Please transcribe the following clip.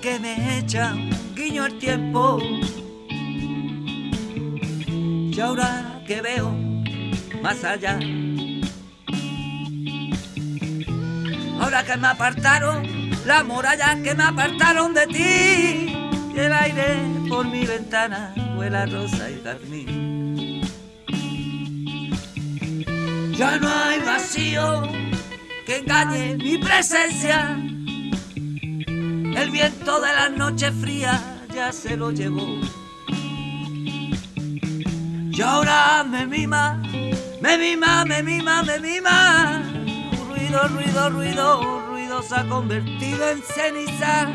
que me echa guiño el tiempo. Y ahora que veo más allá. Ahora que me apartaron la muralla que me apartaron de ti. Y el aire por mi ventana huela rosa y carmín. Ya no hay vacío que engañe mi presencia. El viento de las noches frías ya se lo llevó. Y ahora me mima, me mima, me mima, me mima. Ruido, ruido, ruido, ruido se ha convertido en ceniza